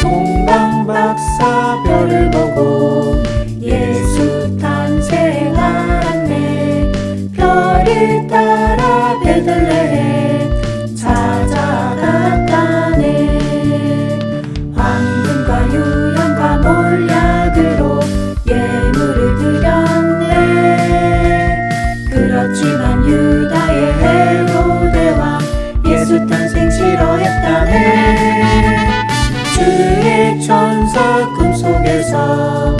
동방박사 별을 보고 은사 꿈속에서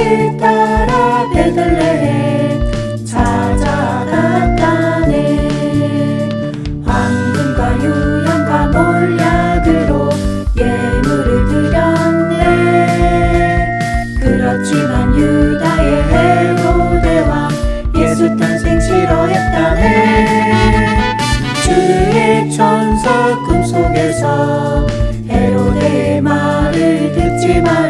그 따라 베들레헴 찾아갔다네. 황금과 유향과 몰약으로 예물을 드렸네. 그렇지만 유다의 헤로데와 예수 탄생 싫어했다네. 주의 천사 꿈속에서 헤로데의 말을 듣지 마라